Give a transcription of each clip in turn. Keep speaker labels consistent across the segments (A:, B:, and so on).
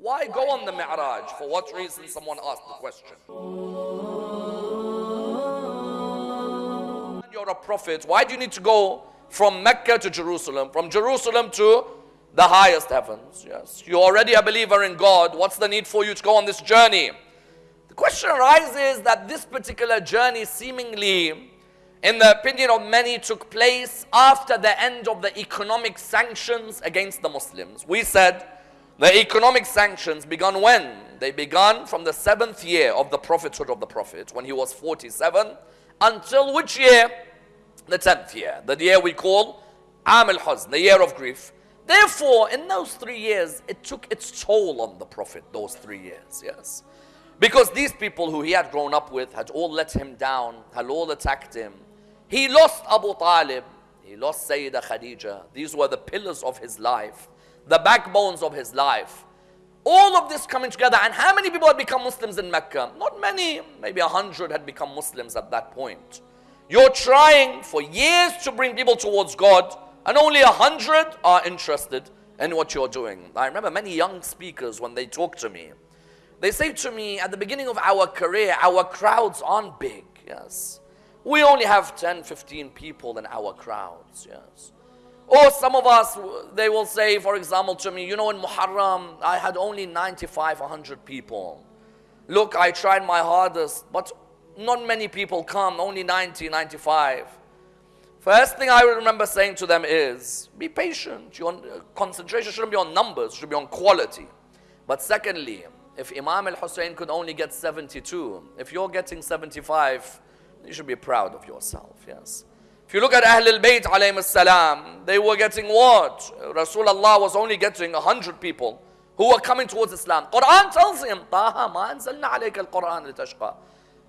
A: Why go on the Mi'raj? For what reason? Someone asked the question. You're a prophet. Why do you need to go from Mecca to Jerusalem, from Jerusalem to the highest heavens? Yes. You're already a believer in God. What's the need for you to go on this journey? The question arises that this particular journey seemingly in the opinion of many, took place after the end of the economic sanctions against the Muslims. We said the economic sanctions began when? They began from the seventh year of the prophethood of the Prophet, when he was 47, until which year? The tenth year, the year we call Am al Huzn, the year of grief. Therefore, in those three years, it took its toll on the Prophet, those three years, yes. Because these people who he had grown up with had all let him down, had all attacked him, he lost Abu Talib. He lost Sayyidah Khadija. These were the pillars of his life, the backbones of his life. All of this coming together. And how many people had become Muslims in Mecca? Not many. Maybe a hundred had become Muslims at that point. You're trying for years to bring people towards God, and only a hundred are interested in what you're doing. I remember many young speakers when they talk to me. They say to me, at the beginning of our career, our crowds aren't big. Yes. We only have 10, 15 people in our crowds, yes. Or some of us, they will say, for example, to me, you know, in Muharram, I had only 95, 100 people. Look, I tried my hardest, but not many people come, only 90, 95. First thing I remember saying to them is, be patient. Your concentration shouldn't be on numbers, should be on quality. But secondly, if Imam al-Hussein could only get 72, if you're getting 75, you should be proud of yourself, yes. If you look at Ahl al-Bayt alayhim salam, they were getting what? Rasulullah was only getting 100 people who were coming towards Islam. Quran tells him, Taha ma anzalna alayka al-Quran litashqa.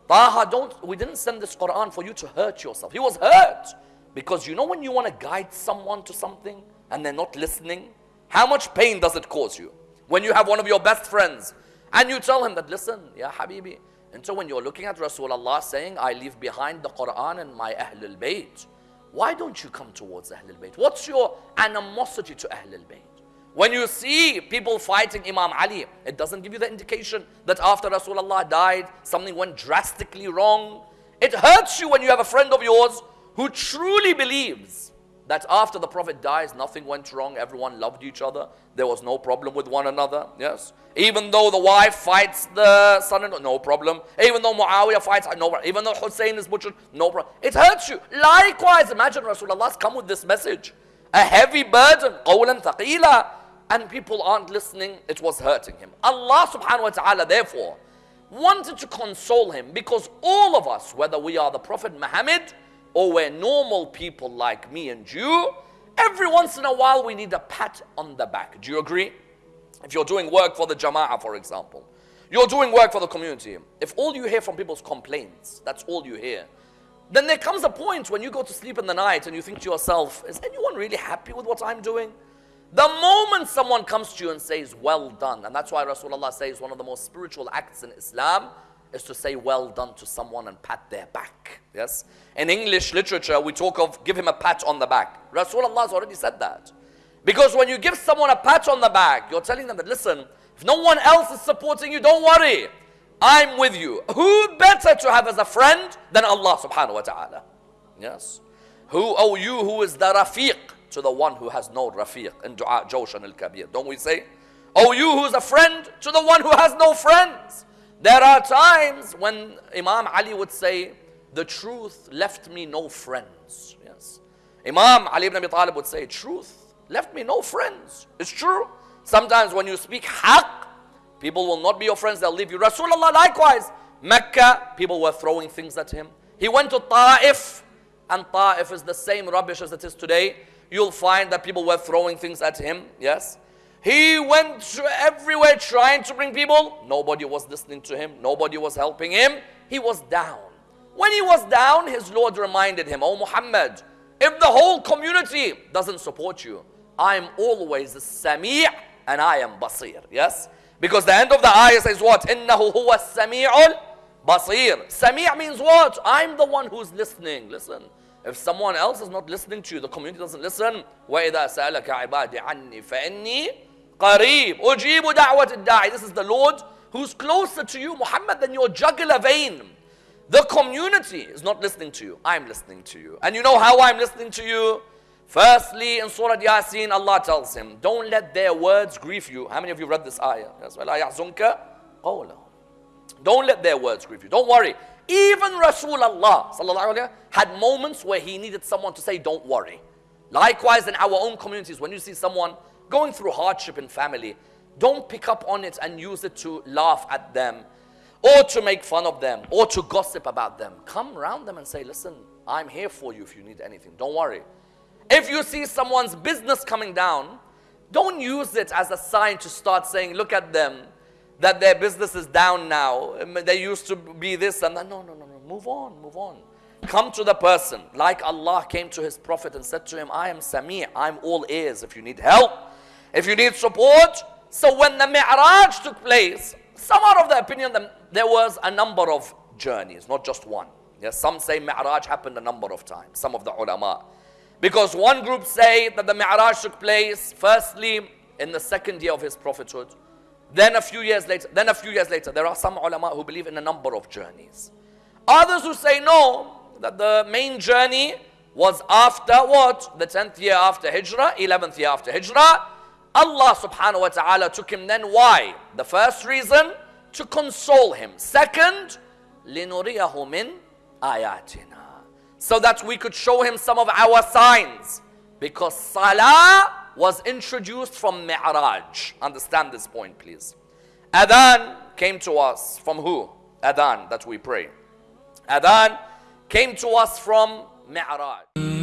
A: Taha, don't, we didn't send this Quran for you to hurt yourself. He was hurt. Because you know when you want to guide someone to something and they're not listening, how much pain does it cause you? When you have one of your best friends and you tell him that, listen, yeah, Habibi, and so when you're looking at Rasulullah saying, I leave behind the Quran and my Ahlul Bayt, why don't you come towards Ahlul Bayt? What's your animosity to Ahlul Bayt? When you see people fighting Imam Ali, it doesn't give you the indication that after Rasulullah died, something went drastically wrong. It hurts you when you have a friend of yours who truly believes that after the Prophet dies, nothing went wrong. Everyone loved each other. There was no problem with one another. Yes. Even though the wife fights the son, no problem. Even though Muawiyah fights, no problem. Even though Hussein is butchered, no problem. It hurts you. Likewise, imagine Rasulullah's come with this message. A heavy burden, qawlan thaqila. And people aren't listening. It was hurting him. Allah subhanahu wa ta'ala, therefore, wanted to console him because all of us, whether we are the Prophet Muhammad or we're normal people like me and you, every once in a while we need a pat on the back. Do you agree? If you're doing work for the Jama'ah, for example, you're doing work for the community. If all you hear from people's complaints, that's all you hear, then there comes a point when you go to sleep in the night and you think to yourself, is anyone really happy with what I'm doing? The moment someone comes to you and says, well done, and that's why Rasulullah says one of the most spiritual acts in Islam is to say well done to someone and pat their back. Yes? In English literature, we talk of give him a pat on the back. Rasulullah has already said that. Because when you give someone a pat on the back, you're telling them that, listen, if no one else is supporting you, don't worry. I'm with you. Who better to have as a friend than Allah subhanahu wa ta'ala? Yes. Who, oh you who is the rafiq to the one who has no rafiq in dua Jawshan al-Kabir. Don't we say? Oh you who is a friend to the one who has no friends. There are times when Imam Ali would say, the truth left me no friends. Yes. Imam Ali ibn Abi Talib would say, truth left me no friends. It's true. Sometimes when you speak haqq, people will not be your friends, they'll leave you. Rasulullah likewise. Mecca, people were throwing things at him. He went to Ta'if, and Ta'if is the same rubbish as it is today. You'll find that people were throwing things at him. Yes. He went everywhere trying to bring people. Nobody was listening to him. Nobody was helping him. He was down. When he was down, his Lord reminded him, Oh Muhammad, if the whole community doesn't support you, I'm always Sami' and I am Basir. Yes? Because the end of the ayah says what? إِنَّهُ هُوَ السَّمِيعُ Basir. Sami' means what? I'm the one who's listening. Listen. If someone else is not listening to you, the community doesn't listen. وَإِذَا سَأَلَكَ عِبَادِ عَنِّي فَإِنِّي Qareeb. Ujibu da'wat da'i. This is the Lord who's closer to you, Muhammad, than your jugular vein. The community is not listening to you. I'm listening to you. And you know how I'm listening to you? Firstly, in Surah Yasin, Allah tells him, Don't let their words grieve you. How many of you read this ayah? Don't let their words grieve you. Don't worry. Even Rasulullah had moments where he needed someone to say, Don't worry. Likewise, in our own communities, when you see someone going through hardship in family, don't pick up on it and use it to laugh at them or to make fun of them or to gossip about them. Come around them and say, Listen, I'm here for you if you need anything. Don't worry. If you see someone's business coming down, don't use it as a sign to start saying, Look at them that their business is down now. Um, they used to be this and that. No, no, no, no. Move on, move on. Come to the person like Allah came to his Prophet and said to him, I am Sami', I'm all ears if you need help, if you need support. So when the Mi'raj took place, some are of the opinion that there was a number of journeys, not just one. Yes, some say Mi'raj happened a number of times, some of the ulama. Because one group say that the Mi'raj took place firstly in the second year of his prophethood. Then a few years later, then a few years later, there are some ulama who believe in a number of journeys. Others who say no, that the main journey was after what? The 10th year after Hijrah, 11th year after Hijrah. Allah subhanahu wa ta'ala took him then. Why? The first reason, to console him. Second, لِنُرِيَهُ مِنْ آيَاتِنَا So that we could show him some of our signs. Because salah was introduced from Mi'raj. Understand this point, please. Adhan came to us from who? Adhan, that we pray. Adhan came to us from Mi'raj.